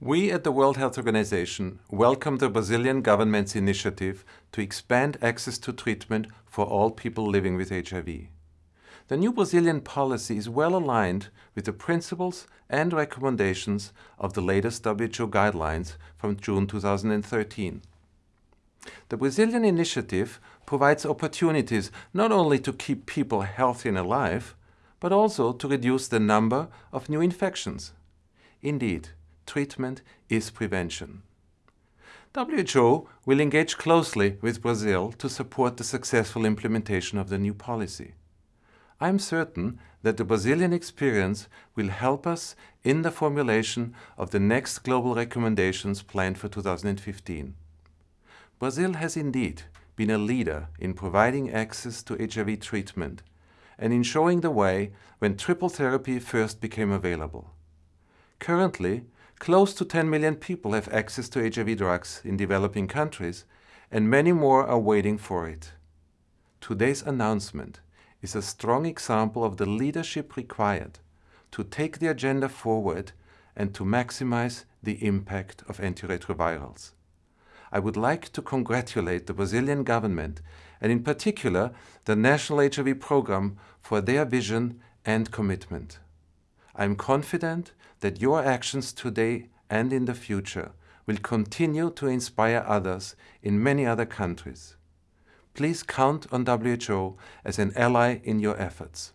We at the World Health Organization welcome the Brazilian government's initiative to expand access to treatment for all people living with HIV. The new Brazilian policy is well aligned with the principles and recommendations of the latest WHO guidelines from June 2013. The Brazilian initiative provides opportunities not only to keep people healthy and alive, but also to reduce the number of new infections. Indeed, treatment is prevention. WHO will engage closely with Brazil to support the successful implementation of the new policy. I am certain that the Brazilian experience will help us in the formulation of the next global recommendations planned for 2015. Brazil has indeed been a leader in providing access to HIV treatment and in showing the way when triple therapy first became available. Currently, Close to 10 million people have access to HIV drugs in developing countries, and many more are waiting for it. Today's announcement is a strong example of the leadership required to take the agenda forward and to maximize the impact of antiretrovirals. I would like to congratulate the Brazilian government and in particular the National HIV Program for their vision and commitment. I am confident that your actions today and in the future will continue to inspire others in many other countries. Please count on WHO as an ally in your efforts.